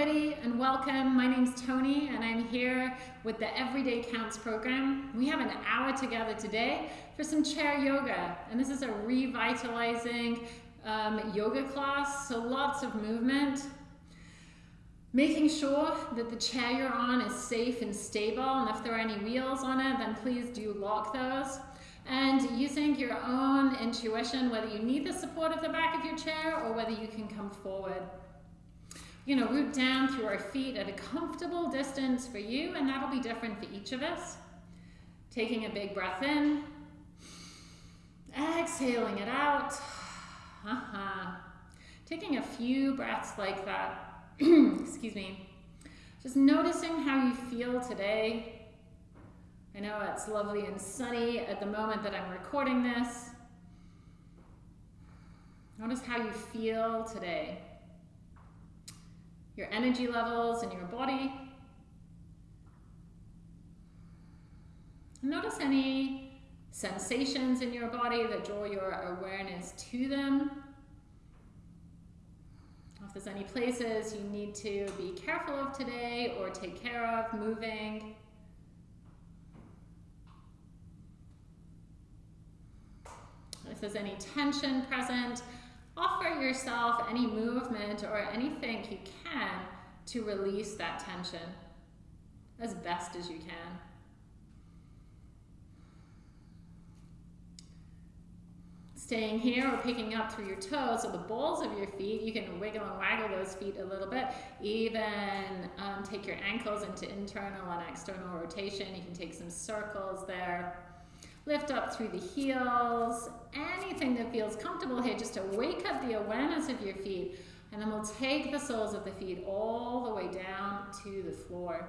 everybody, and welcome. My name's Tony, and I'm here with the Everyday Counts program. We have an hour together today for some chair yoga, and this is a revitalizing um, yoga class, so lots of movement. Making sure that the chair you're on is safe and stable, and if there are any wheels on it, then please do lock those. And using your own intuition, whether you need the support of the back of your chair or whether you can come forward. Going to root down through our feet at a comfortable distance for you, and that'll be different for each of us. Taking a big breath in, exhaling it out. Uh -huh. Taking a few breaths like that. Excuse me. Just noticing how you feel today. I know it's lovely and sunny at the moment that I'm recording this. Notice how you feel today your energy levels in your body. Notice any sensations in your body that draw your awareness to them. If there's any places you need to be careful of today or take care of, moving. If there's any tension present, offer yourself any movement or anything you can to release that tension as best as you can. Staying here or picking up through your toes, so the balls of your feet, you can wiggle and waggle those feet a little bit. Even um, take your ankles into internal and external rotation. You can take some circles there. Lift up through the heels, anything that feels comfortable here, just to wake up the awareness of your feet. And then we'll take the soles of the feet all the way down to the floor.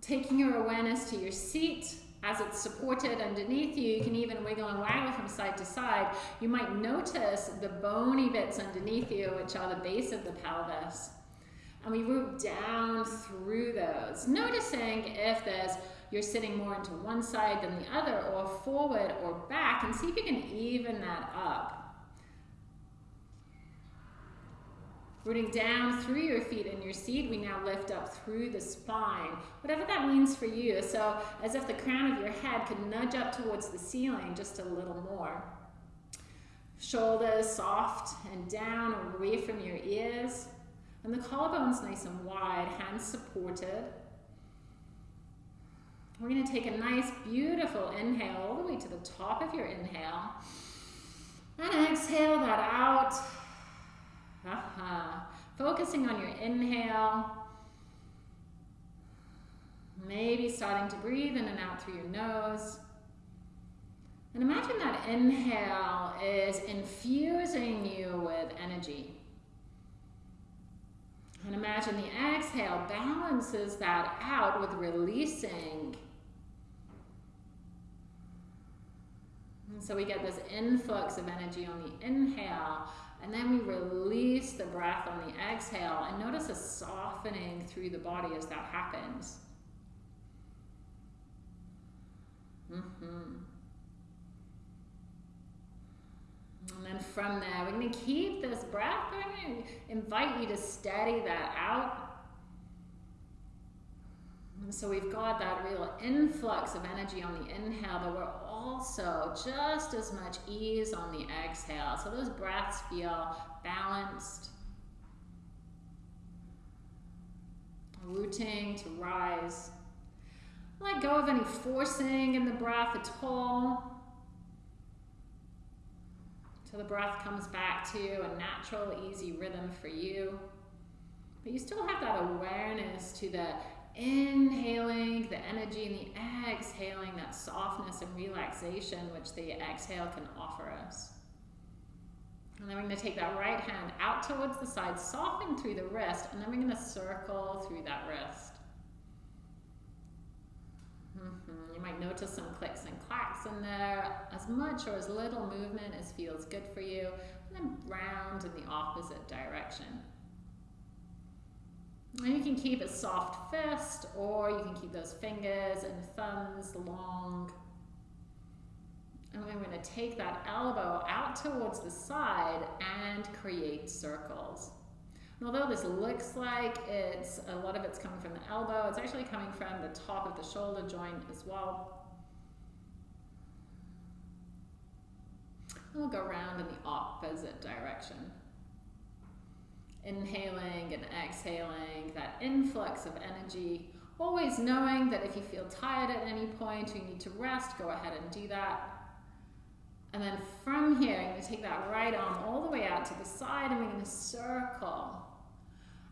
Taking your awareness to your seat, as it's supported underneath you, you can even wiggle and waggle from side to side. You might notice the bony bits underneath you, which are the base of the pelvis and we root down through those, noticing if there's you're sitting more into one side than the other or forward or back and see if you can even that up. Rooting down through your feet and your seat, we now lift up through the spine, whatever that means for you. So as if the crown of your head could nudge up towards the ceiling just a little more. Shoulders soft and down away from your ears. And the collarbone's nice and wide, hands supported. We're going to take a nice, beautiful inhale all the way to the top of your inhale. And exhale that out. Uh -huh. Focusing on your inhale. Maybe starting to breathe in and out through your nose. And imagine that inhale is infusing you with energy. And imagine the exhale balances that out with releasing. And so we get this influx of energy on the inhale, and then we release the breath on the exhale, and notice a softening through the body as that happens. Mm -hmm. And then from there, we're going to keep this breath. Going to invite you to steady that out. And so we've got that real influx of energy on the inhale, but we're also just as much ease on the exhale. So those breaths feel balanced. Rooting to rise. Let go of any forcing in the breath at all. So the breath comes back to a natural, easy rhythm for you. But you still have that awareness to the inhaling, the energy, and the exhaling, that softness and relaxation which the exhale can offer us. And then we're going to take that right hand out towards the side, soften through the wrist, and then we're going to circle through that wrist. Mm -hmm. You might notice some clicks and clacks in there, as much or as little movement as feels good for you, and then round in the opposite direction. And you can keep a soft fist, or you can keep those fingers and thumbs long. And we're going to take that elbow out towards the side and create circles. And although this looks like it's a lot of it's coming from the elbow, it's actually coming from the top of the shoulder joint as well. And we'll go around in the opposite direction. Inhaling and exhaling, that influx of energy. Always knowing that if you feel tired at any point or you need to rest, go ahead and do that. And then from here, I'm going to take that right arm all the way out to the side and we're going to circle.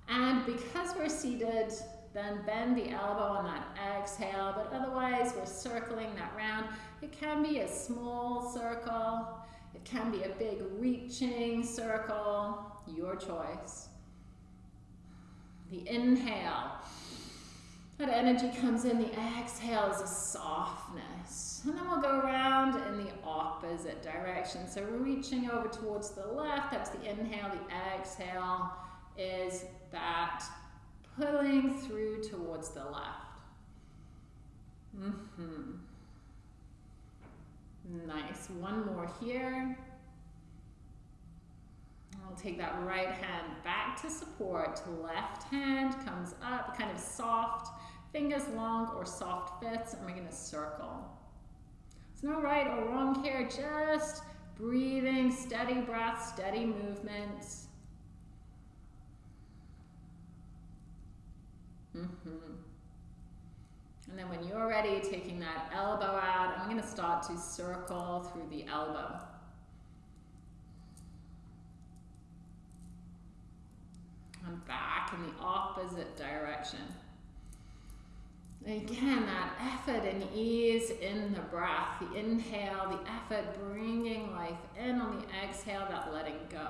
And because we're seated, then bend the elbow on that exhale, but otherwise we're circling that round. It can be a small circle. It can be a big reaching circle, your choice. The inhale, that energy comes in, the exhale is a softness. And then we'll go around in the opposite direction. So reaching over towards the left, that's the inhale, the exhale is that pulling through towards the left. Mm -hmm. Nice. One more here. I'll take that right hand back to support. Left hand comes up, kind of soft, fingers long or soft fists, and we're going to circle. There's no right or wrong here, just breathing, steady breath, steady movements. Mm -hmm. And then when you're ready, taking that elbow out, I'm going to start to circle through the elbow. And back in the opposite direction. Again, that effort and ease in the breath, the inhale, the effort bringing life in on the exhale, that letting go.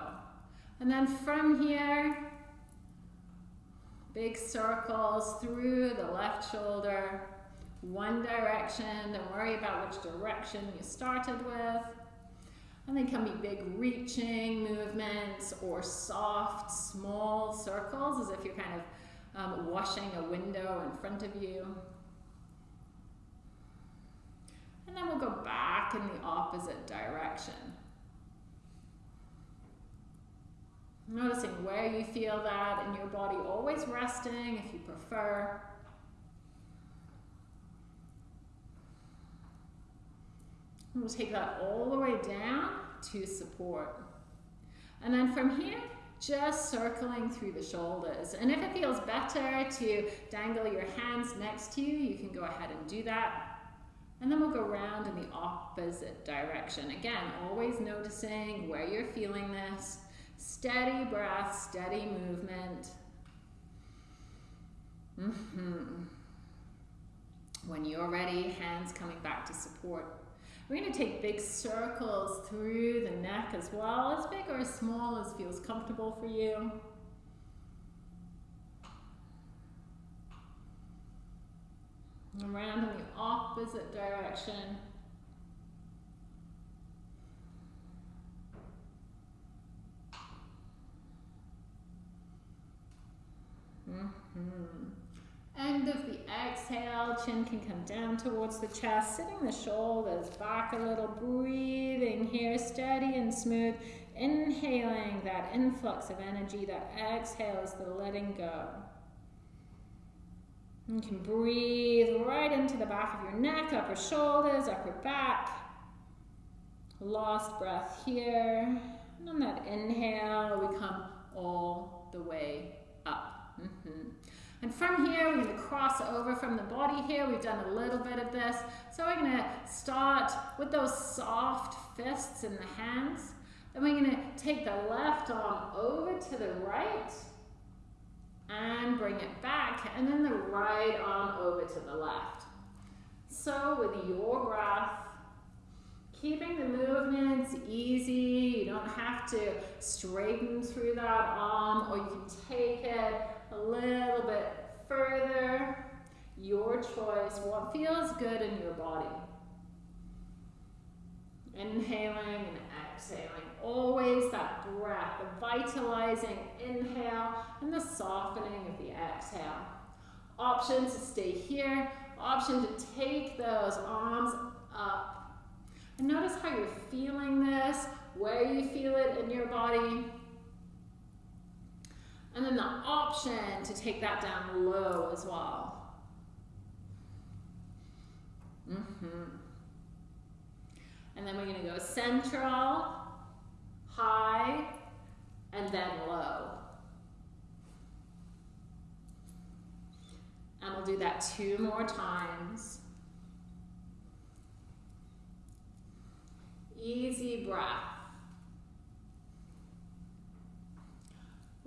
And then from here, Big circles through the left shoulder, one direction. Don't worry about which direction you started with. And they can be big reaching movements or soft, small circles as if you're kind of um, washing a window in front of you. And then we'll go back in the opposite direction. Noticing where you feel that in your body, always resting if you prefer. We'll take that all the way down to support. And then from here, just circling through the shoulders. And if it feels better to dangle your hands next to you, you can go ahead and do that. And then we'll go around in the opposite direction. Again, always noticing where you're feeling this. Steady breath, steady movement. Mm -hmm. When you're ready, hands coming back to support. We're going to take big circles through the neck as well, as big or as small as feels comfortable for you. Around in the opposite direction. Mm -hmm. End of the exhale, chin can come down towards the chest, sitting the shoulders back a little, breathing here, steady and smooth. Inhaling that influx of energy, that exhale is the letting go. You can breathe right into the back of your neck, upper shoulders, upper back. Lost breath here. And on that inhale, we come all the way. And from here, we're going to cross over from the body here. We've done a little bit of this. So we're going to start with those soft fists in the hands. Then we're going to take the left arm over to the right and bring it back. And then the right arm over to the left. So with your breath, keeping the movements easy. You don't have to straighten through that arm or you can take it a little bit further. Your choice, what feels good in your body. Inhaling and exhaling. Always that breath, the vitalizing inhale and the softening of the exhale. Option to stay here. Option to take those arms up. And notice how you're feeling this where you feel it in your body. And then the option to take that down low as well. Mm -hmm. And then we're going to go central, high, and then low. And we'll do that two more times. Easy breath.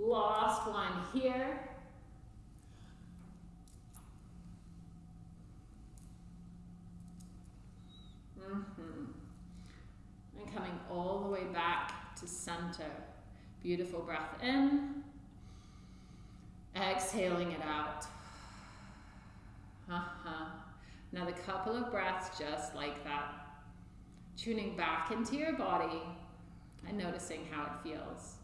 Last one here. Mm -hmm. And coming all the way back to center. Beautiful breath in. Exhaling it out. Uh -huh. Another couple of breaths just like that. Tuning back into your body and noticing how it feels.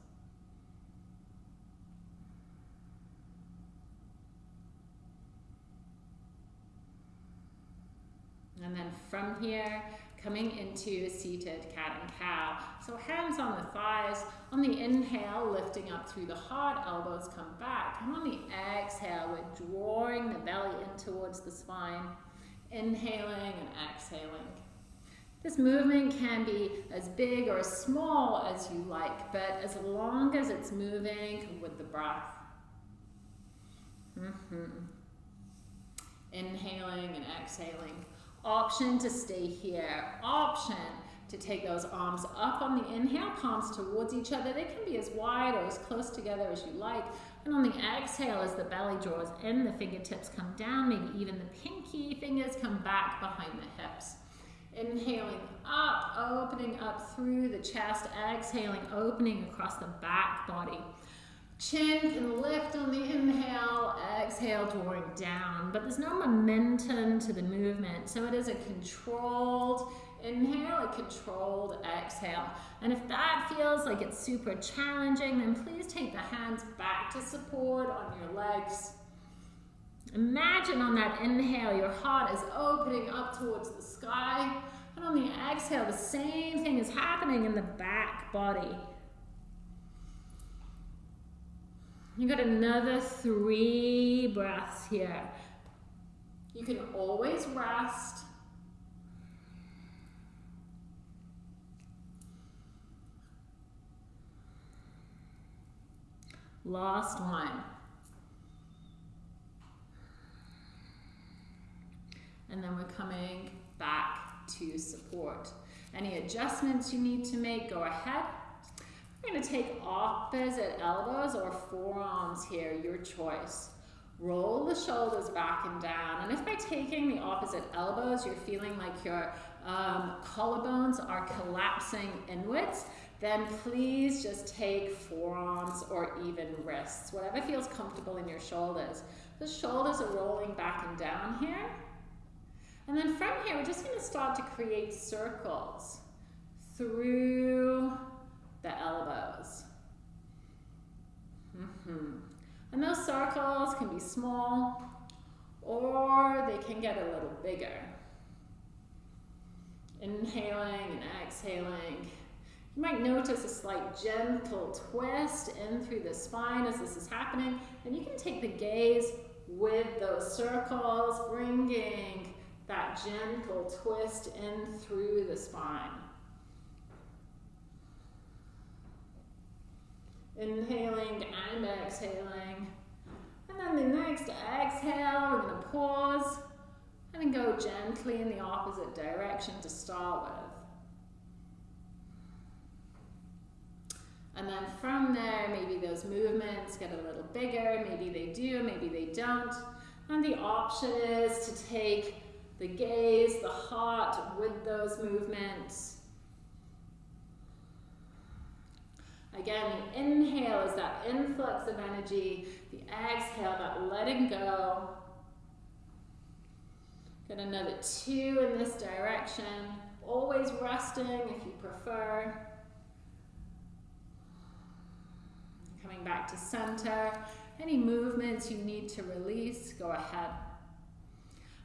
And then from here, coming into seated cat and cow. So hands on the thighs. On the inhale, lifting up through the heart, elbows come back. And on the exhale, we're drawing the belly in towards the spine. Inhaling and exhaling. This movement can be as big or as small as you like, but as long as it's moving with the breath. Mm -hmm. Inhaling and exhaling. Option to stay here. Option to take those arms up on the inhale, palms towards each other. They can be as wide or as close together as you like. And on the exhale, as the belly draws in, the fingertips come down, maybe even the pinky fingers come back behind the hips. Inhaling up, opening up through the chest, exhaling, opening across the back body. Chin can lift on the inhale, exhale, drawing down, but there's no momentum to the movement, so it is a controlled inhale, a controlled exhale. And if that feels like it's super challenging, then please take the hands back to support on your legs. Imagine on that inhale, your heart is opening up towards the sky. And on the exhale, the same thing is happening in the back body. You got another three breaths here. You can always rest. Last one. And then we're coming back to support. Any adjustments you need to make, go ahead. Going to take opposite elbows or forearms here, your choice. Roll the shoulders back and down. And if by taking the opposite elbows, you're feeling like your um, collarbones are collapsing inwards, then please just take forearms or even wrists, whatever feels comfortable in your shoulders. The shoulders are rolling back and down here. And then from here, we're just going to start to create circles through the elbows. Mm -hmm. And those circles can be small or they can get a little bigger. Inhaling and exhaling. You might notice a slight gentle twist in through the spine as this is happening. And you can take the gaze with those circles, bringing that gentle twist in through the spine. Inhaling and exhaling. And then the next exhale, we're going to pause and then go gently in the opposite direction to start with. And then from there, maybe those movements get a little bigger. Maybe they do, maybe they don't. And the option is to take the gaze, the heart with those movements Again, the inhale is that influx of energy. The exhale, that letting go. Get another two in this direction. Always resting if you prefer. Coming back to center. Any movements you need to release, go ahead.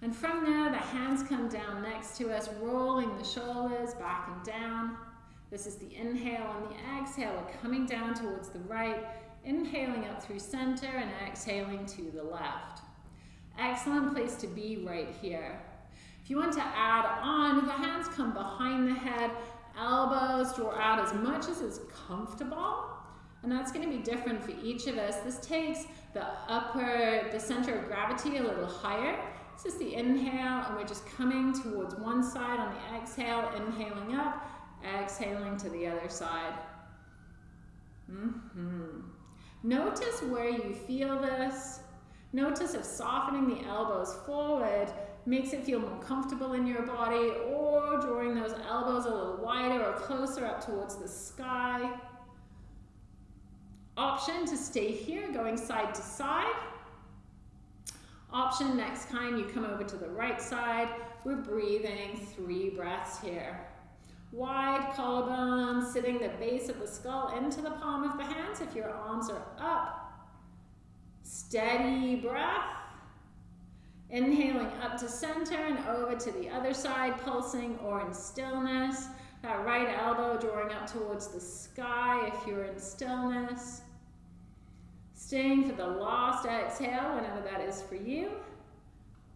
And from there, the hands come down next to us, rolling the shoulders back and down. This is the inhale and the exhale. We're coming down towards the right, inhaling up through center and exhaling to the left. Excellent place to be right here. If you want to add on, the hands come behind the head, elbows draw out as much as is comfortable. And that's going to be different for each of us. This takes the upper, the center of gravity a little higher. This is the inhale, and we're just coming towards one side on the exhale, inhaling up, exhaling to the other side. Mm -hmm. Notice where you feel this. Notice if softening the elbows forward makes it feel more comfortable in your body or drawing those elbows a little wider or closer up towards the sky. Option to stay here, going side to side. Option next time you come over to the right side, we're breathing three breaths here. Wide collarbone, sitting the base of the skull into the palm of the hands if your arms are up. Steady breath. Inhaling up to center and over to the other side, pulsing or in stillness. That right elbow drawing up towards the sky if you're in stillness. Staying for the last exhale, whenever that is for you.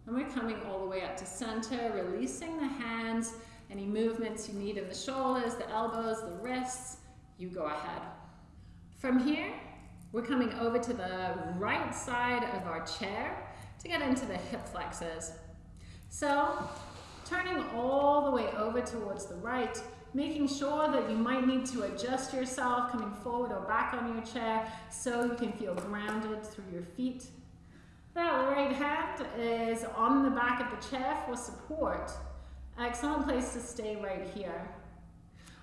And we're coming all the way up to center, releasing the hands, any movements you need in the shoulders, the elbows, the wrists, you go ahead. From here, we're coming over to the right side of our chair to get into the hip flexors. So turning all the way over towards the right, making sure that you might need to adjust yourself, coming forward or back on your chair so you can feel grounded through your feet. That right hand is on the back of the chair for support. Excellent place to stay right here.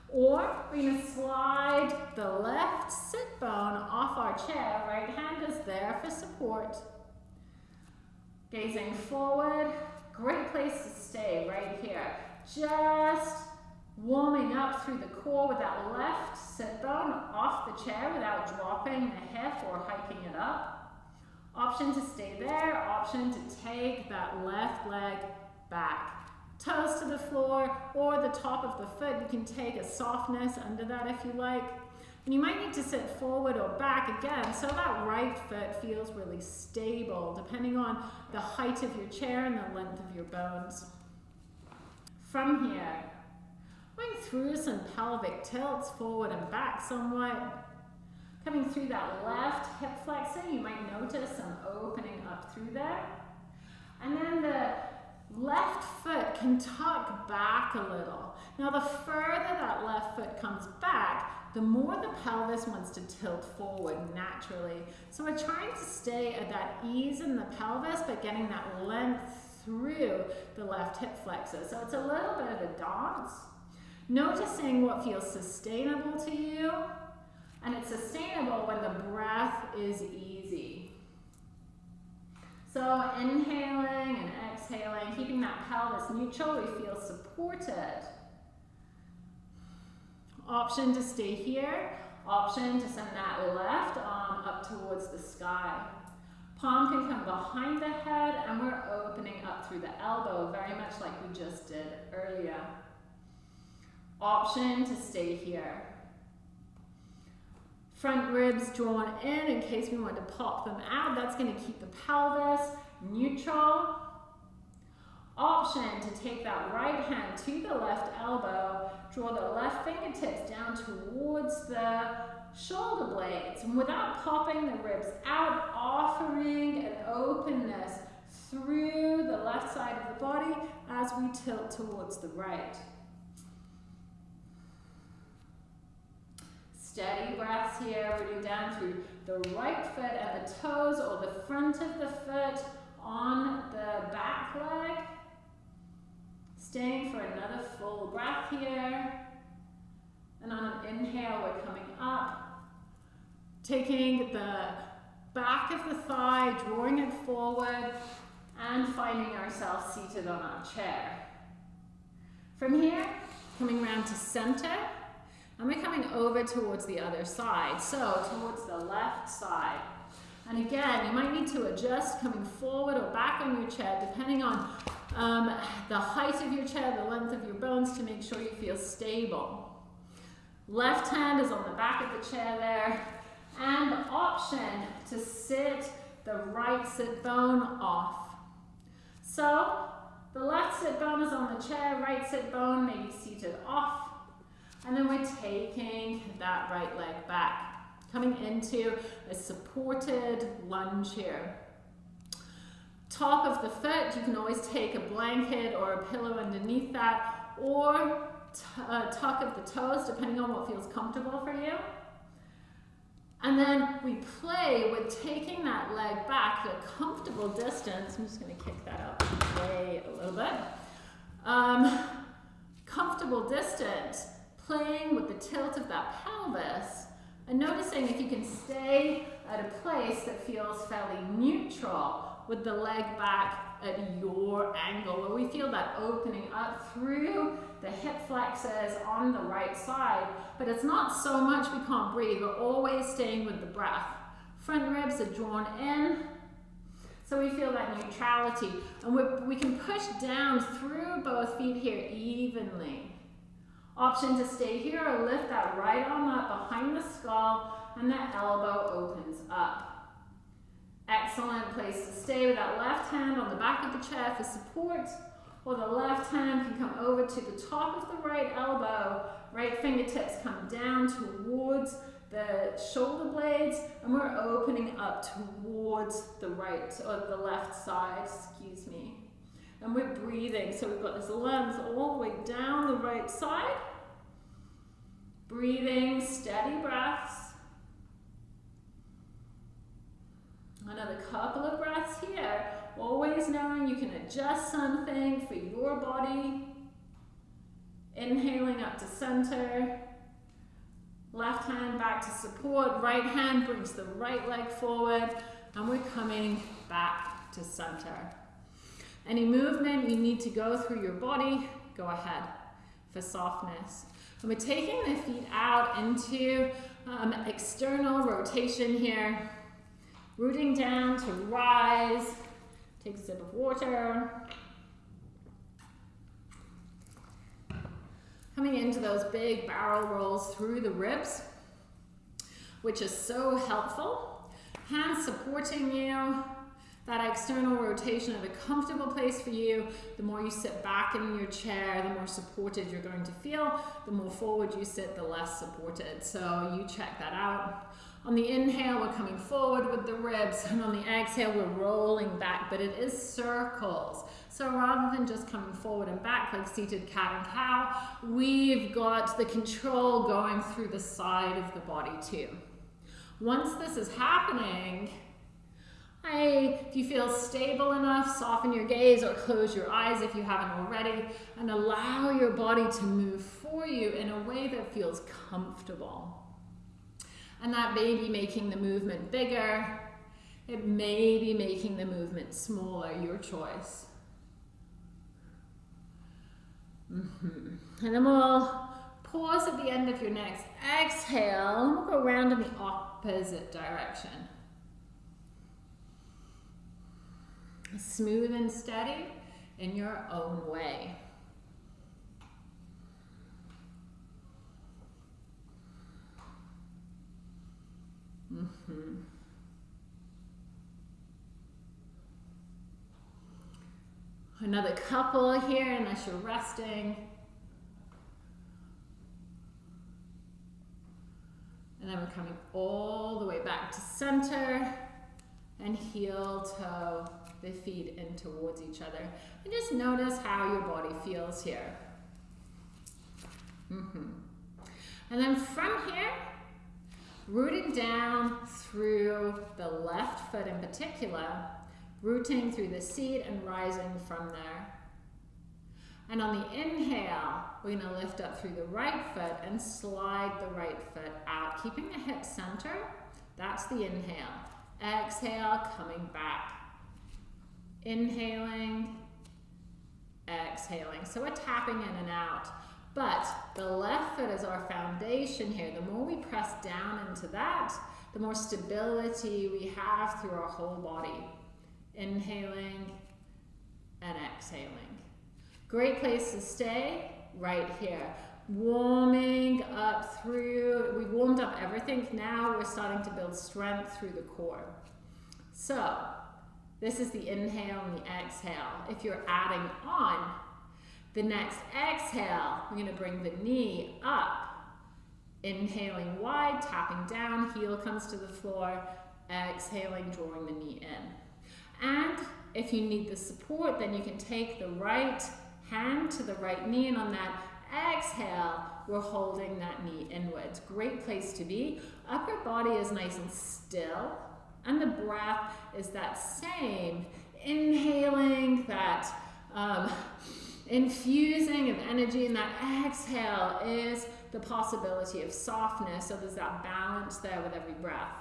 Or we're to slide the left sit bone off our chair. Right hand is there for support. Gazing forward, great place to stay right here. Just warming up through the core with that left sit bone off the chair without dropping the hip or hiking it up. Option to stay there, option to take that left leg back. Toes to the floor or the top of the foot. You can take a softness under that if you like. And you might need to sit forward or back again so that right foot feels really stable depending on the height of your chair and the length of your bones. From here, going through some pelvic tilts forward and back somewhat. Coming through that left hip flexor, you might notice some opening up through there. And then the left foot can tuck back a little. Now the further that left foot comes back, the more the pelvis wants to tilt forward naturally. So we're trying to stay at that ease in the pelvis, but getting that length through the left hip flexor. So it's a little bit of a dance. Noticing what feels sustainable to you, and it's sustainable when the breath is easy. So inhaling and exhaling, keeping that pelvis neutral, we feel supported. Option to stay here. Option to send that left arm up towards the sky. Palm can come behind the head and we're opening up through the elbow, very much like we just did earlier. Option to stay here. Front ribs drawn in in case we want to pop them out. That's going to keep the pelvis neutral Option to take that right hand to the left elbow, draw the left fingertips down towards the shoulder blades. And without popping the ribs out, offering an openness through the left side of the body as we tilt towards the right. Steady breaths here, rooting down through the right foot and the toes or the front of the foot on the back leg. Staying for another full breath here. And on an inhale, we're coming up. Taking the back of the thigh, drawing it forward, and finding ourselves seated on our chair. From here, coming round to center, we're coming over towards the other side, so towards the left side. And again, you might need to adjust coming forward or back on your chair, depending on um, the height of your chair, the length of your bones to make sure you feel stable. Left hand is on the back of the chair there. And option to sit the right sit bone off. So the left sit bone is on the chair, right sit bone may be seated off. And then we're taking that right leg back, coming into a supported lunge here. Top of the foot, you can always take a blanket or a pillow underneath that, or uh, tuck of the toes, depending on what feels comfortable for you. And then we play with taking that leg back a comfortable distance. I'm just to kick that up way a little bit. Um, comfortable distance, playing with the tilt of that pelvis and noticing if you can stay at a place that feels fairly neutral with the leg back at your angle, where we feel that opening up through the hip flexors on the right side, but it's not so much we can't breathe, we're always staying with the breath. Front ribs are drawn in, so we feel that neutrality. And we we can push down through both feet here evenly. Option to stay here or lift that right arm up behind the skull and that elbow opens up. Excellent place to stay with that left hand on the back of the chair for support or the left hand can come over to the top of the right elbow. Right fingertips come down towards the shoulder blades and we're opening up towards the right or the left side, excuse me. And we're breathing. So we've got this lens all the way down the right side. Breathing, steady breaths. Another couple of breaths here. Always knowing you can adjust something for your body. Inhaling up to center. Left hand back to support. Right hand brings the right leg forward. And we're coming back to center. Any movement you need to go through your body, go ahead for softness. And we're taking the feet out into um, external rotation here. Rooting down to rise. Take a sip of water. Coming into those big barrel rolls through the ribs, which is so helpful. Hands supporting you. That external rotation of a comfortable place for you. The more you sit back in your chair, the more supported you're going to feel. The more forward you sit, the less supported. So you check that out. On the inhale, we're coming forward with the ribs, and on the exhale, we're rolling back, but it is circles. So rather than just coming forward and back like seated cat and cow, we've got the control going through the side of the body too. Once this is happening, I, if you feel stable enough, soften your gaze or close your eyes if you haven't already, and allow your body to move for you in a way that feels comfortable. And that may be making the movement bigger. It may be making the movement smaller, your choice. Mm -hmm. And then we'll pause at the end of your next exhale, and we'll go around in the opposite direction. Smooth and steady in your own way. Mm -hmm. Another couple here, unless you're resting. And then we're coming all the way back to center and heel toe the feet in towards each other. And just notice how your body feels here. Mm -hmm. And then from here, Rooting down through the left foot in particular, rooting through the seat and rising from there. And on the inhale, we're to lift up through the right foot and slide the right foot out, keeping the hips center. That's the inhale. Exhale, coming back. Inhaling, exhaling. So we're tapping in and out. But the left foot is our foundation here. The more we press down into that, the more stability we have through our whole body. Inhaling and exhaling. Great place to stay right here. warming up through, we warmed up everything. Now we're starting to build strength through the core. So this is the inhale and the exhale. If you're adding on, the next exhale, we're gonna bring the knee up. Inhaling wide, tapping down, heel comes to the floor. Exhaling, drawing the knee in. And if you need the support, then you can take the right hand to the right knee and on that exhale, we're holding that knee inwards. Great place to be. Upper body is nice and still and the breath is that same. Inhaling, that um, infusing of energy and that exhale is the possibility of softness. So there's that balance there with every breath.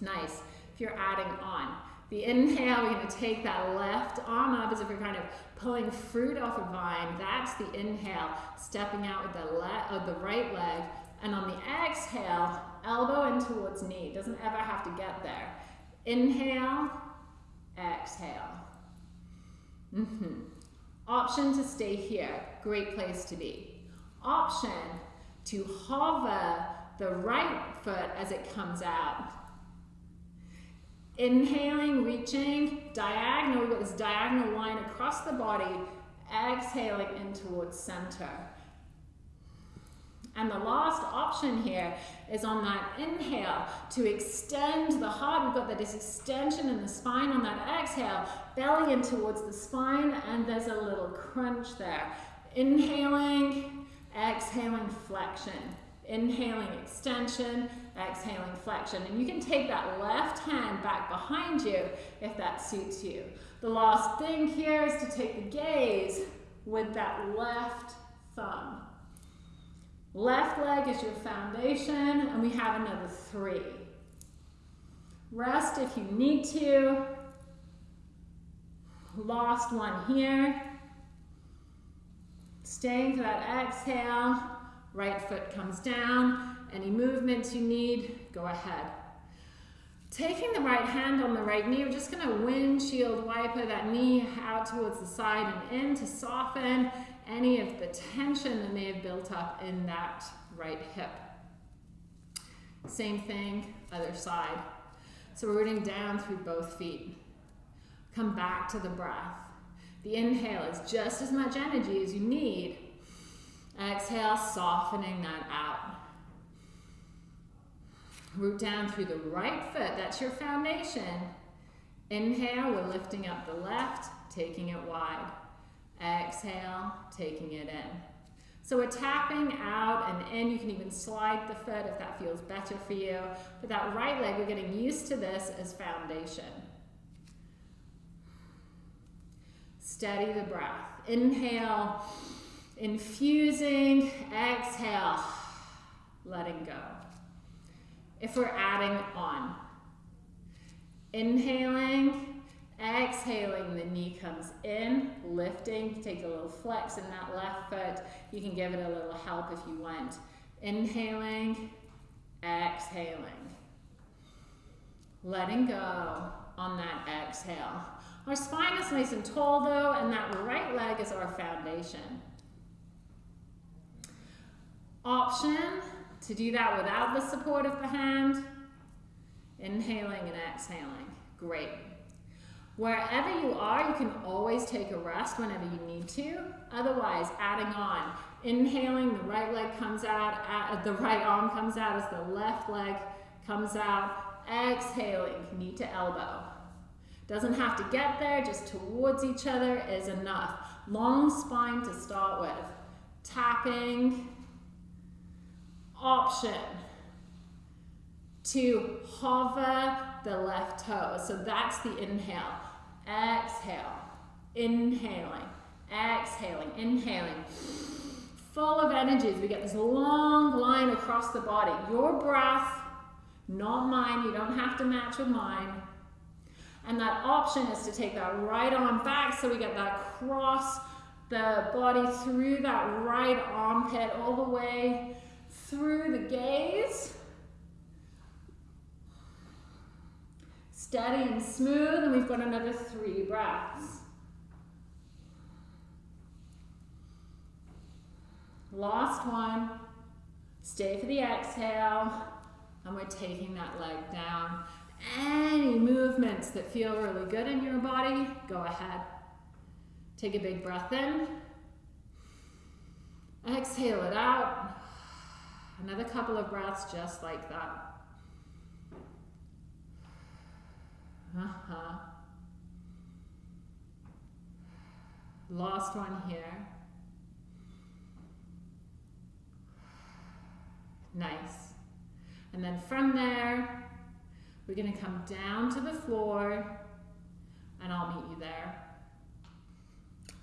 Nice. If you're adding on. The inhale, we're going to take that left arm up as if you're kind of pulling fruit off a vine. That's the inhale, stepping out with the, le- uh, the right leg. And on the exhale, elbow in towards knee. Doesn't ever have to get there. Inhale, exhale. Mm -hmm. Option to stay here. Great place to be. Option to hover the right foot as it comes out. Inhaling, reaching, diagonal. We've got this diagonal line across the body. Exhaling in towards center. And the last option here is on that inhale to extend the heart. We've got that extension in the spine on that exhale, belly in towards the spine, and there's a little crunch there. Inhaling, exhaling, flexion. Inhaling, extension, exhaling, flexion. And you can take that left hand back behind you if that suits you. The last thing here is to take the gaze with that left. Left leg is your foundation, and we have another three. Rest if you need to. Lost one here. Staying for that exhale. Right foot comes down. Any movements you need, go ahead. Taking the right hand on the right knee, we're just gonna windshield wiper that knee out towards the side and in to soften any of the tension that may have built up in that right hip. Same thing, other side. So we're rooting down through both feet. Come back to the breath. The inhale is just as much energy as you need. Exhale, softening that out. Root down through the right foot. That's your foundation. Inhale, we're lifting up the left, taking it wide. Exhale, taking it in. So we're tapping out and in. You can even slide the foot if that feels better for you. But that right leg, we're getting used to this as foundation. Steady the breath. Inhale, infusing. Exhale, letting go. If we're adding on. Inhaling, Exhaling, the knee comes in, lifting, take a little flex in that left foot. You can give it a little help if you want. Inhaling, exhaling. Letting go on that exhale. Our spine is nice and tall though, and that right leg is our foundation. Option to do that without the support of the hand. Inhaling and exhaling. Great. Wherever you are, you can always take a rest whenever you need to. Otherwise, adding on. Inhaling, the right leg comes out, uh, the right arm comes out as the left leg comes out. Exhaling, knee to elbow. Doesn't have to get there, just towards each other is enough. Long spine to start with. Tapping. Option to hover the left toe. So that's the inhale. Exhale. Inhaling. Exhaling. Inhaling. Full of energy we get this long line across the body. Your breath, not mine. You don't have to match with mine. And that option is to take that right arm back so we get that cross the body through that right armpit all the way through the gaze. Steady and smooth, and we've got another three breaths. Last one. Stay for the exhale. And we're taking that leg down. Any movements that feel really good in your body, go ahead. Take a big breath in. Exhale it out. Another couple of breaths just like that. Uh-huh. Last one here. Nice. And then from there, we're going to come down to the floor and I'll meet you there.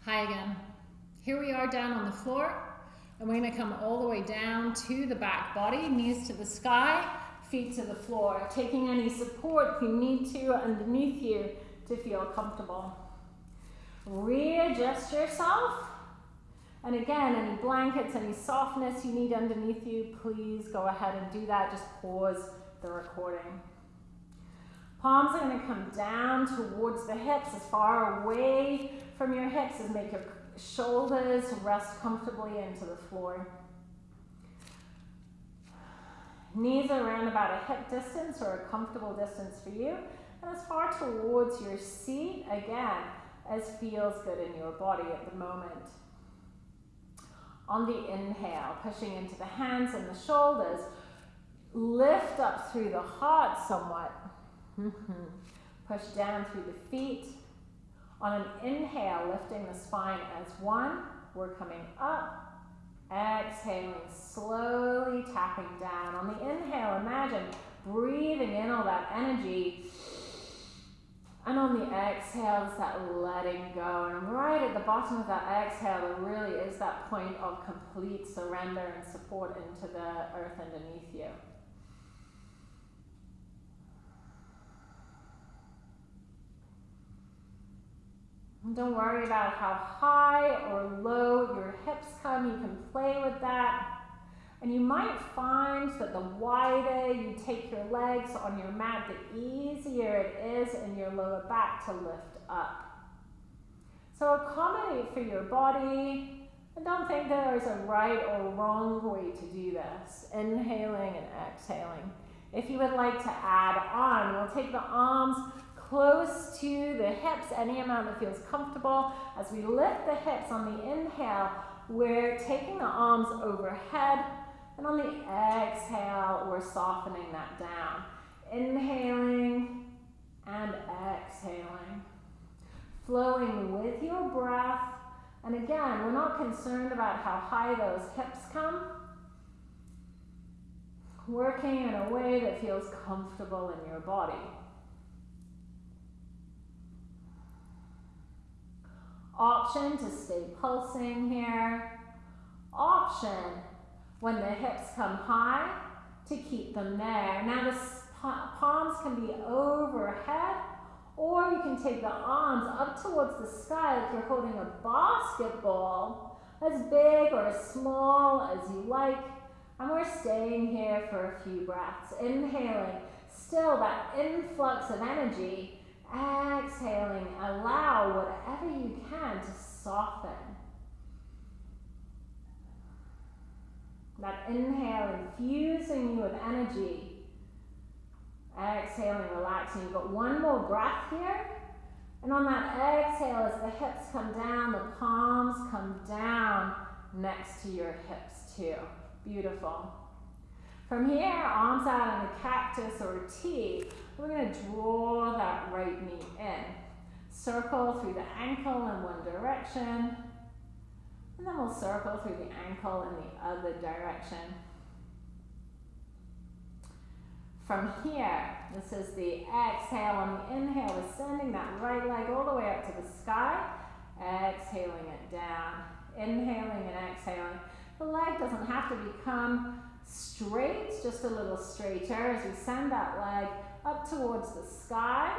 Hi again. Here we are down on the floor and we're to come all the way down to the back body, knees to the sky, feet to the floor, taking any support you need to underneath you to feel comfortable. Readjust yourself. And again, any blankets, any softness you need underneath you, please go ahead and do that. Just pause the recording. Palms are going to come down towards the hips, as far away from your hips as make your shoulders rest comfortably into the floor. Knees are around about a hip distance or a comfortable distance for you. And as far towards your seat, again, as feels good in your body at the moment. On the inhale, pushing into the hands and the shoulders, lift up through the heart somewhat. Push down through the feet. On an inhale, lifting the spine as one, we're coming up. Exhaling, slowly tapping down. On the inhale, imagine breathing in all that energy and on the exhale, it's that letting go. And right at the bottom of that exhale, there really is that point of complete surrender and support into the earth underneath you. Don't worry about how high or low your hips come. You can play with that. And you might find that the wider you take your legs on your mat, the easier it is in your lower back to lift up. So accommodate for your body. And don't think there is a right or wrong way to do this. Inhaling and exhaling. If you would like to add on, we'll take the arms close to the hips, any amount that feels comfortable. As we lift the hips on the inhale, we're taking the arms overhead and on the exhale, we're softening that down. Inhaling and exhaling. Flowing with your breath. And again, we're not concerned about how high those hips come. Working in a way that feels comfortable in your body. Option to stay pulsing here. Option when the hips come high to keep them there. Now the palms can be overhead or you can take the arms up towards the sky like you're holding a basketball, as big or as small as you like. And we're staying here for a few breaths. Inhaling, still that influx of energy. Exhaling, allow whatever you can to soften. That inhale infusing you with energy. Exhaling, relaxing. You've got one more breath here. And on that exhale, as the hips come down, the palms come down next to your hips too. Beautiful. From here, arms out in a cactus or a T, we're going to draw that right knee in. Circle through the ankle in one direction. And then we'll circle through the ankle in the other direction. From here, this is the exhale on the inhale, we're sending that right leg all the way up to the sky, exhaling it down, inhaling and exhaling. The leg doesn't have to become straight, just a little straighter as we send that leg up towards the sky.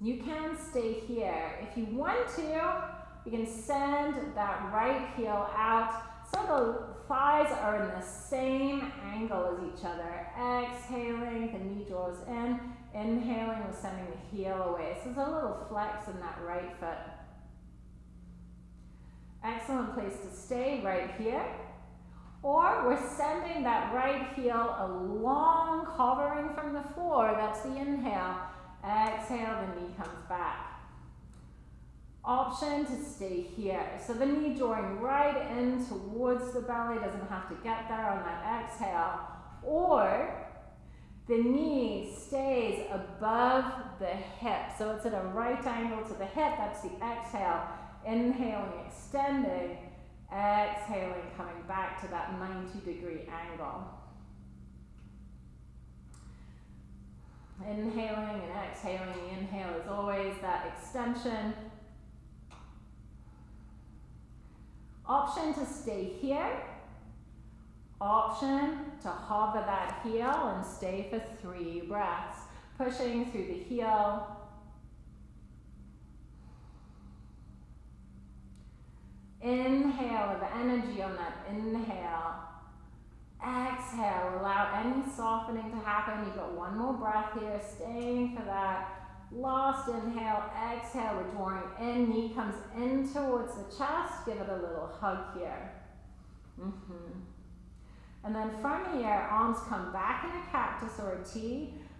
You can stay here. If you want to, you can send that right heel out so the thighs are in the same angle as each other. Exhaling, the knee draws in. Inhaling, we're sending the heel away. So there's a little flex in that right foot. Excellent place to stay right here. Or we're sending that right heel along, hovering from the floor. That's the inhale. Exhale, the knee comes back. Option to stay here. So the knee drawing right in towards the belly, doesn't have to get there on that exhale. Or the knee stays above the hip. So it's at a right angle to the hip, that's the exhale. Inhaling, extending. Exhaling, coming back to that 90 degree angle. Inhaling and exhaling. The inhale is always that extension. Option to stay here. Option to hover that heel and stay for three breaths. Pushing through the heel Inhale of energy on that inhale. Exhale, allow any softening to happen. You've got one more breath here, staying for that. Last inhale, exhale, we're drawing in, knee comes in towards the chest. Give it a little hug here. Mm -hmm. And then from here, arms come back in a cactus or a T.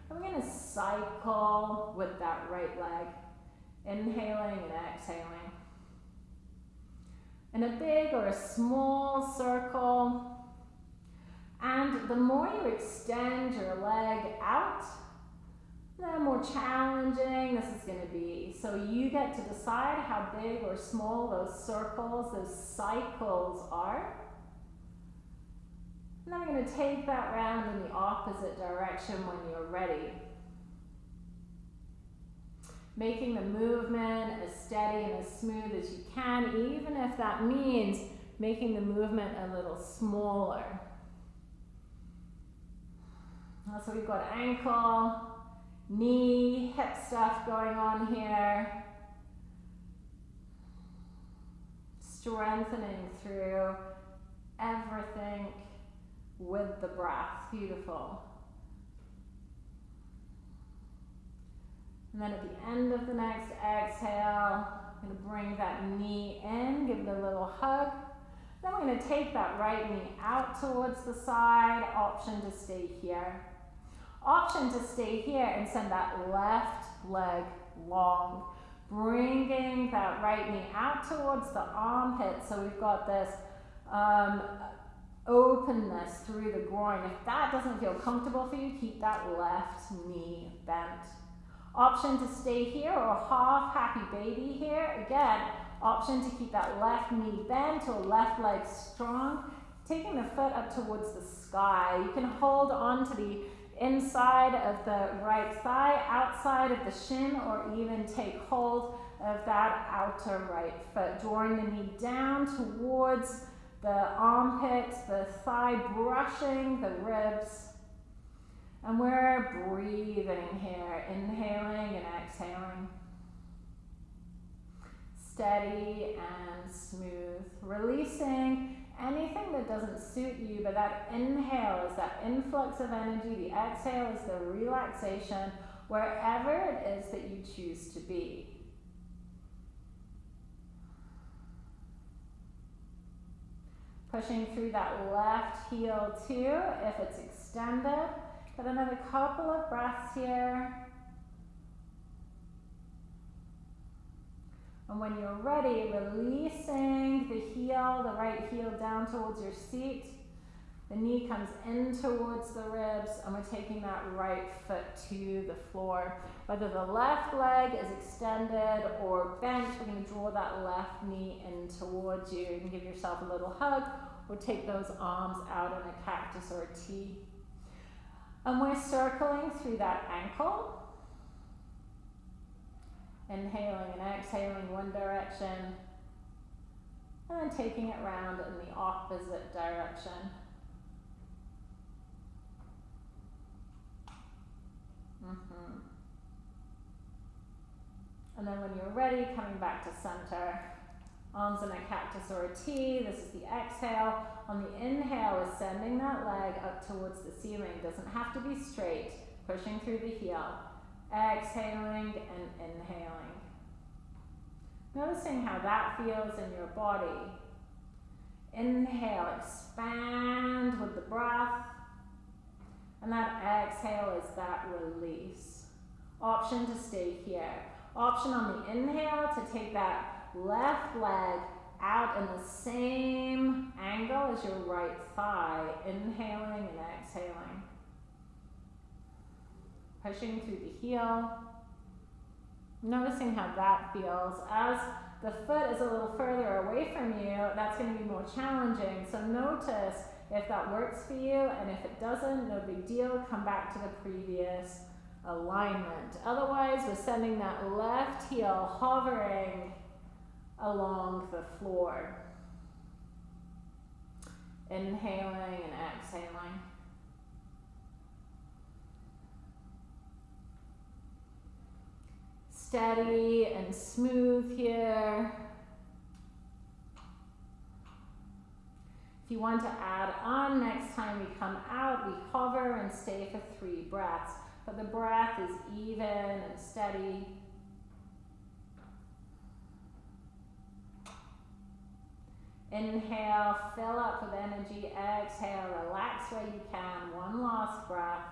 We're gonna cycle with that right leg. Inhaling and exhaling in a big or a small circle. And the more you extend your leg out, the more challenging this is going to be. So you get to decide how big or small those circles, those cycles are. And then we're going to take that round in the opposite direction when you're ready making the movement as steady and as smooth as you can, even if that means making the movement a little smaller. So we've got ankle, knee, hip stuff going on here. Strengthening through everything with the breath. Beautiful. And then at the end of the next exhale, I'm to bring that knee in, give it a little hug. Then we're to take that right knee out towards the side, option to stay here. Option to stay here and send that left leg long. Bringing that right knee out towards the armpit so we've got this um, openness through the groin. If that doesn't feel comfortable for you, keep that left knee bent. Option to stay here or half happy baby here. Again, option to keep that left knee bent or left leg strong. Taking the foot up towards the sky. You can hold on to the inside of the right thigh, outside of the shin, or even take hold of that outer right foot. Drawing the knee down towards the armpits, the thigh brushing the ribs. And we're breathing here, inhaling and exhaling. Steady and smooth. Releasing anything that doesn't suit you, but that inhale is that influx of energy, the exhale is the relaxation, wherever it is that you choose to be. Pushing through that left heel too, if it's extended. Get another couple of breaths here. And when you're ready, releasing the heel, the right heel down towards your seat. The knee comes in towards the ribs, and we're taking that right foot to the floor. Whether the left leg is extended or bent, we're going to draw that left knee in towards you. You can give yourself a little hug or take those arms out in a cactus or a T. And we're circling through that ankle. Inhaling and exhaling one direction. And then taking it round in the opposite direction. Mm -hmm. And then when you're ready, coming back to center. Arms in a cactus or a T. This is the exhale. On the inhale is sending that leg up towards the ceiling. Doesn't have to be straight. Pushing through the heel. Exhaling and inhaling. Noticing how that feels in your body. Inhale, expand with the breath. And that exhale is that release. Option to stay here. Option on the inhale to take that left leg out in the same angle as your right thigh. Inhaling and exhaling. Pushing through the heel. Noticing how that feels. As the foot is a little further away from you, that's going to be more challenging. So notice if that works for you, and if it doesn't, no big deal. Come back to the previous alignment. Otherwise, we're sending that left heel hovering along the floor. Inhaling and exhaling. steady and smooth here. If you want to add on next time we come out, we hover and stay for three breaths. But the breath is even and steady. Inhale, fill up with energy. Exhale, relax where you can. One last breath,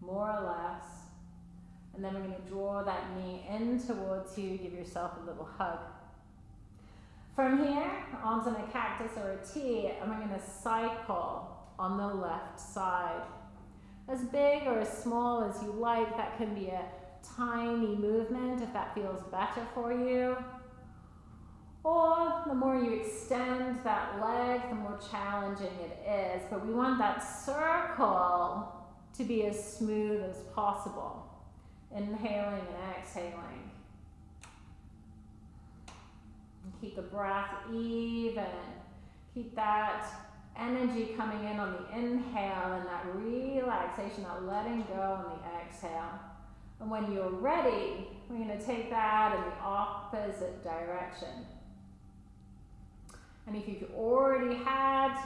more or less. And then we're going to draw that knee in towards you. Give yourself a little hug. From here, arms in a cactus or a T, and we're going to cycle on the left side. As big or as small as you like, that can be a tiny movement if that feels better for you. Or the more you extend that leg, the more challenging it is. But we want that circle to be as smooth as possible. Inhaling and exhaling. keep the breath even. Keep that energy coming in on the inhale and that relaxation, that letting go on the exhale. And when you're ready, we're going to take that in the opposite direction. And if you've already had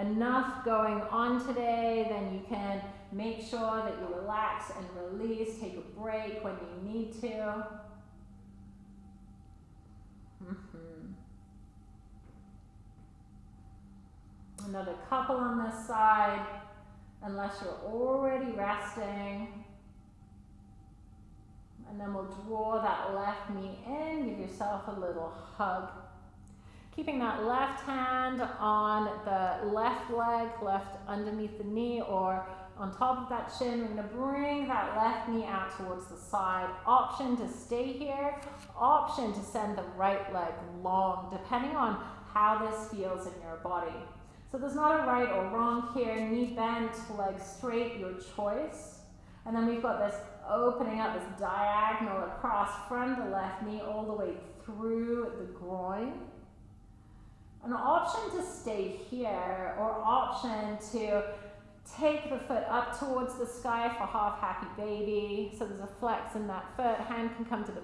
enough going on today, then you can make sure that you relax and release, take a break when you need to. Mm -hmm. Another couple on this side, unless you're already resting. And then we'll draw that left knee in, give yourself a little hug. Keeping that left hand on the left leg, left underneath the knee or on top of that shin. We're to bring that left knee out towards the side. Option to stay here. Option to send the right leg long, depending on how this feels in your body. So there's not a right or wrong here. Knee bent, leg straight, your choice. And then we've got this opening up, this diagonal across from the left knee all the way through the groin. An option to stay here or option to take the foot up towards the sky for half happy baby. So there's a flex in that foot. Hand can come to the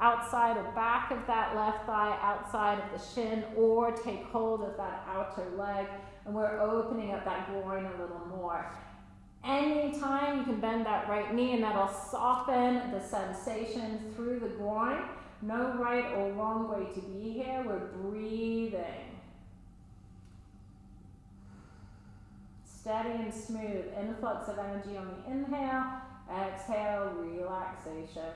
outside or back of that left thigh, outside of the shin, or take hold of that outer leg. And we're opening up that groin a little more. Anytime you can bend that right knee and that'll soften the sensation through the groin. No right or wrong way to be here. We're breathing. Steady and smooth influx of energy on the inhale, exhale, relaxation.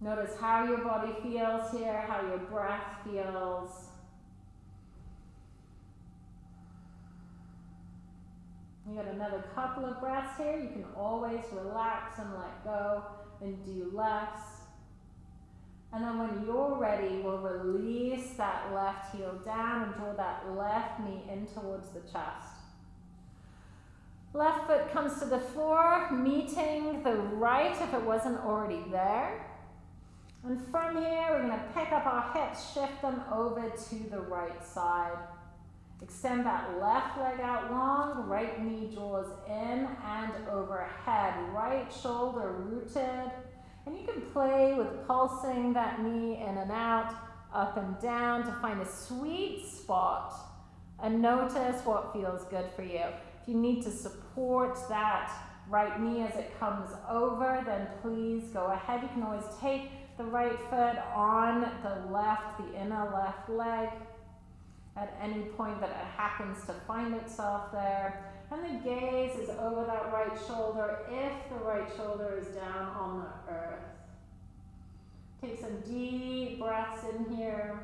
Notice how your body feels here, how your breath feels. You got another couple of breaths here. You can always relax and let go and do less. And then when you're ready, we'll release that left heel down and draw that left knee in towards the chest. Left foot comes to the floor, meeting the right if it wasn't already there. And from here, we're going to pick up our hips, shift them over to the right side. Extend that left leg out long, right knee draws in and overhead, right shoulder rooted, and you can play with pulsing that knee in and out, up and down to find a sweet spot and notice what feels good for you. If you need to support that right knee as it comes over, then please go ahead. You can always take the right foot on the left, the inner left leg at any point that it happens to find itself there. And the gaze is over that right shoulder if the right shoulder is down on the earth. Take some deep breaths in here.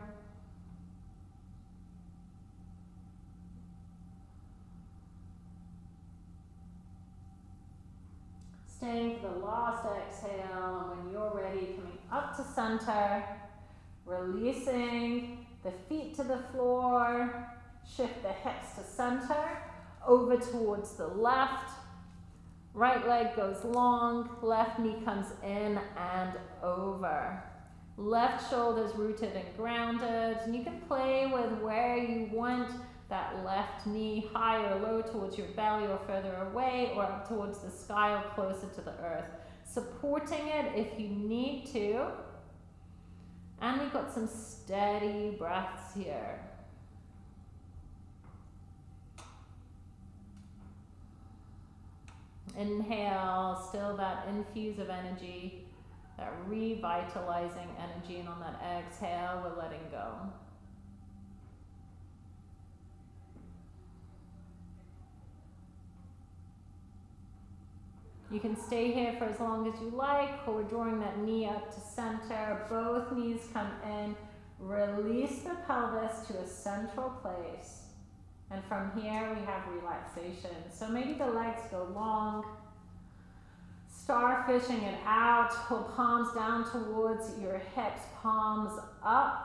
Staying for the last exhale, and when you're ready, coming up to center, releasing the feet to the floor, shift the hips to center, over towards the left. Right leg goes long, left knee comes in and over. Left shoulder's rooted and grounded. And you can play with where you want that left knee high or low towards your belly or further away or up towards the sky or closer to the earth. Supporting it if you need to. And we've got some steady breaths here. Inhale, still that infuse of energy, that revitalizing energy, and on that exhale, we're letting go. You can stay here for as long as you like, or we're drawing that knee up to center. Both knees come in. Release the pelvis to a central place. And from here, we have relaxation. So maybe the legs go long. Starfishing it out. Pull palms down towards your hips, palms up.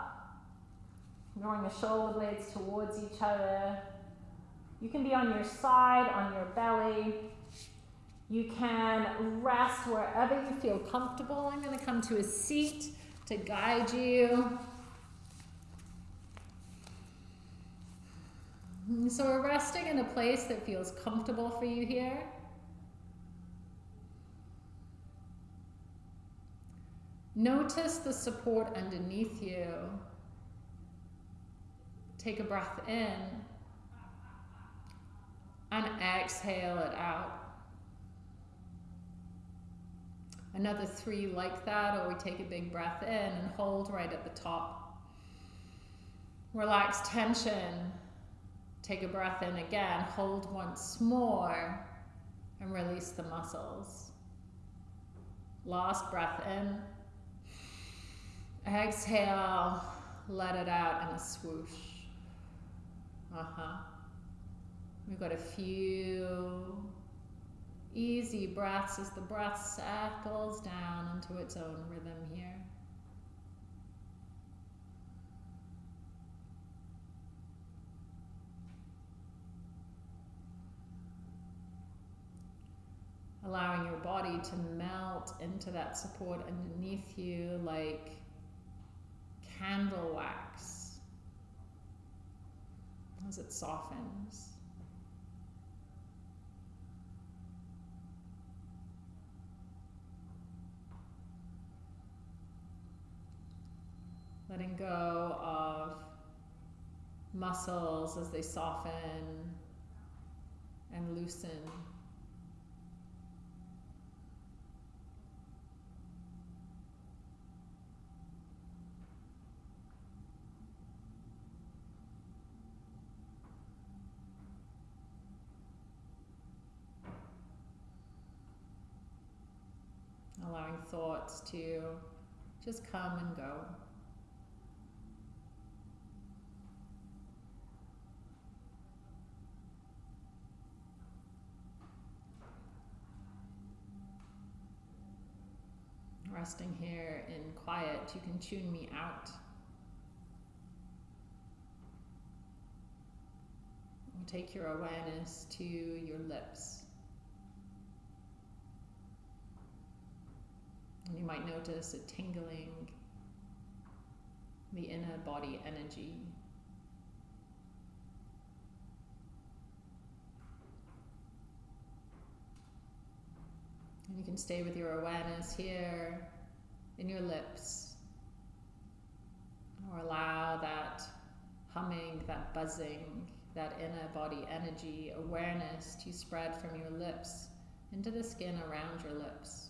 Drawing the shoulder blades towards each other. You can be on your side, on your belly. You can rest wherever you feel comfortable. I'm going to come to a seat to guide you. So we're resting in a place that feels comfortable for you here. Notice the support underneath you. Take a breath in and exhale it out. Another three like that, or we take a big breath in and hold right at the top. Relax tension Take a breath in again, hold once more, and release the muscles. Last breath in. Exhale, let it out in a swoosh. Uh huh. We've got a few easy breaths as the breath settles down into its own rhythm here. Allowing your body to melt into that support underneath you like candle wax as it softens. Letting go of muscles as they soften and loosen. Allowing thoughts to just come and go. Resting here in quiet, you can tune me out. Take your awareness to your lips. And you might notice a tingling, the inner body energy. And you can stay with your awareness here in your lips. Or allow that humming, that buzzing, that inner body energy, awareness to spread from your lips into the skin around your lips.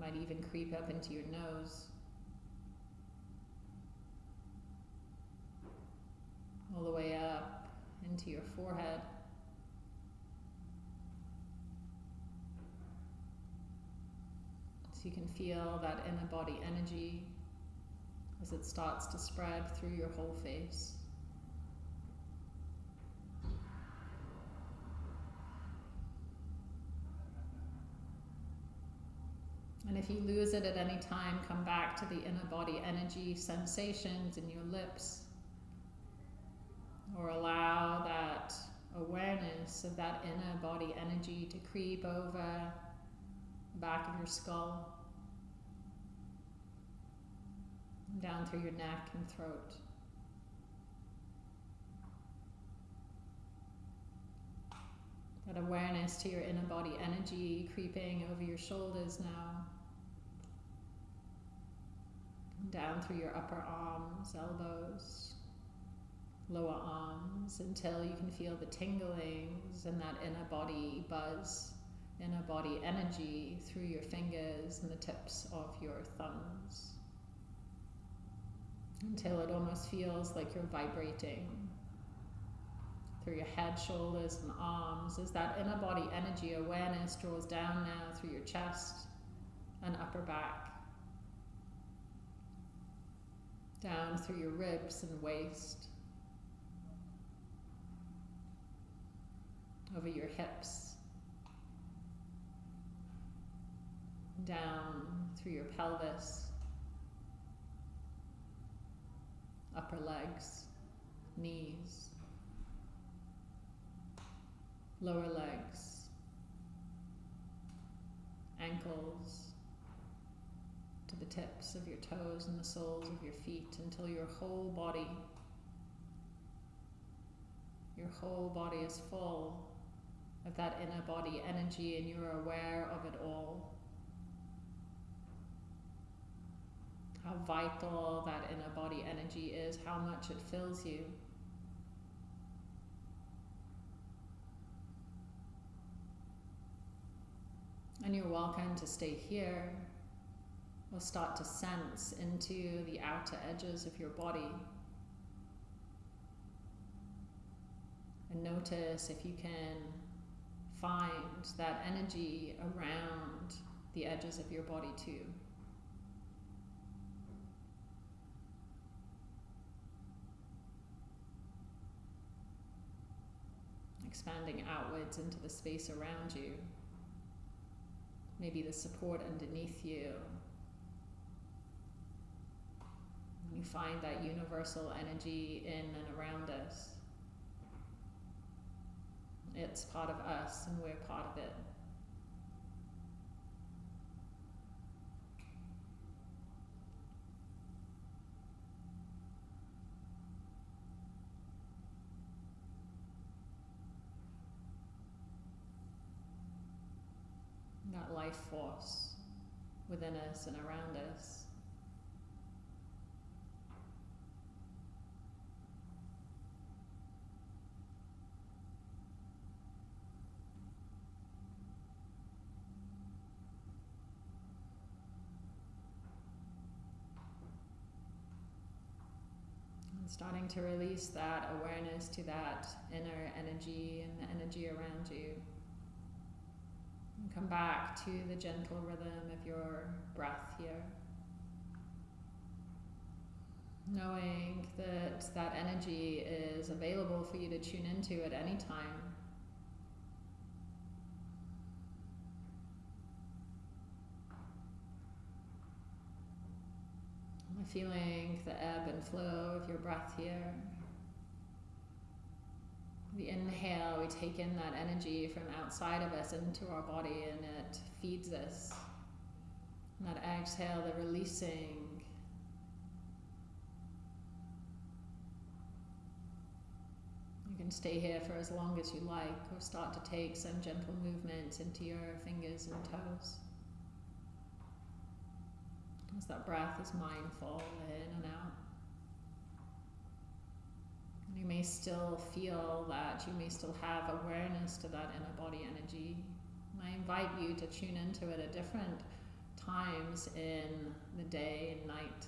Might even creep up into your nose. All the way up into your forehead. So you can feel that inner body energy as it starts to spread through your whole face. And if you lose it at any time, come back to the inner body energy sensations in your lips. Or allow that awareness of that inner body energy to creep over the back of your skull, down through your neck and throat. That awareness to your inner body energy creeping over your shoulders now. Down through your upper arms, elbows, lower arms until you can feel the tinglings and that inner body buzz, inner body energy through your fingers and the tips of your thumbs. Until it almost feels like you're vibrating through your head, shoulders, and arms as that inner body energy awareness draws down now through your chest and upper back, down through your ribs and waist, over your hips, down through your pelvis, upper legs, knees lower legs, ankles, to the tips of your toes and the soles of your feet until your whole body, your whole body is full of that inner body energy and you're aware of it all. How vital that inner body energy is, how much it fills you. And you're welcome to stay here or start to sense into the outer edges of your body. And notice if you can find that energy around the edges of your body too. Expanding outwards into the space around you maybe the support underneath you. You find that universal energy in and around us. It's part of us and we're part of it. that life force within us and around us. And starting to release that awareness to that inner energy and the energy around you. And come back to the gentle rhythm of your breath here. Knowing that that energy is available for you to tune into at any time. Feeling the ebb and flow of your breath here. The inhale, we take in that energy from outside of us into our body and it feeds us. And that exhale, the releasing. You can stay here for as long as you like or start to take some gentle movements into your fingers and toes. As that breath is mindful in and out. You may still feel that, you may still have awareness to that inner body energy. And I invite you to tune into it at different times in the day and night.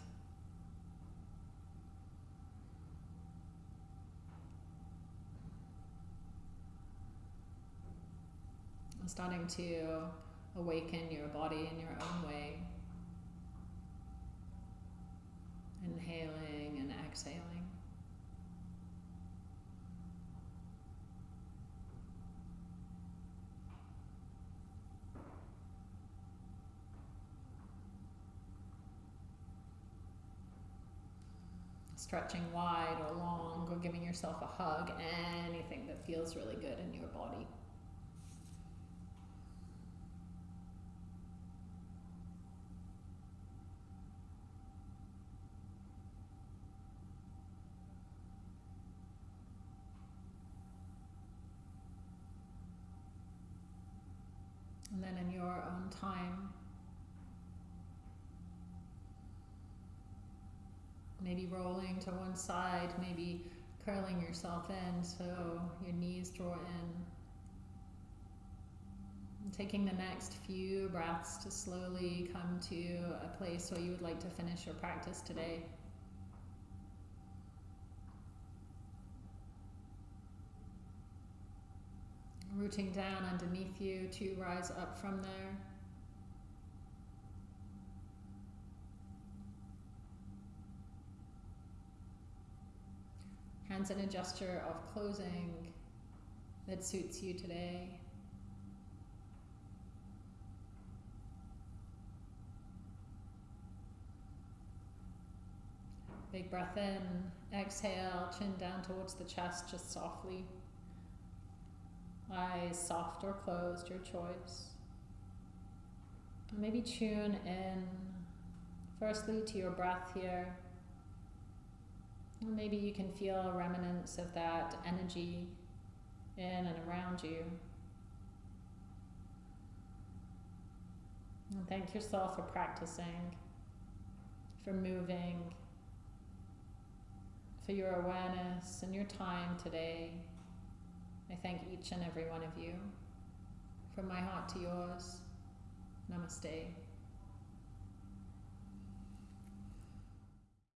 starting to awaken your body in your own way. Inhaling and exhaling. Stretching wide or long, or giving yourself a hug, anything that feels really good in your body. And then in your own time, maybe rolling to one side, maybe curling yourself in so your knees draw in. Taking the next few breaths to slowly come to a place where you would like to finish your practice today. Rooting down underneath you to rise up from there. Hands in a gesture of closing that suits you today. Big breath in, exhale, chin down towards the chest just softly. Eyes soft or closed, your choice. Maybe tune in firstly to your breath here. maybe you can feel remnants of that energy in and around you. And thank yourself for practicing, for moving, for your awareness and your time today. I thank each and every one of you. From my heart to yours, namaste.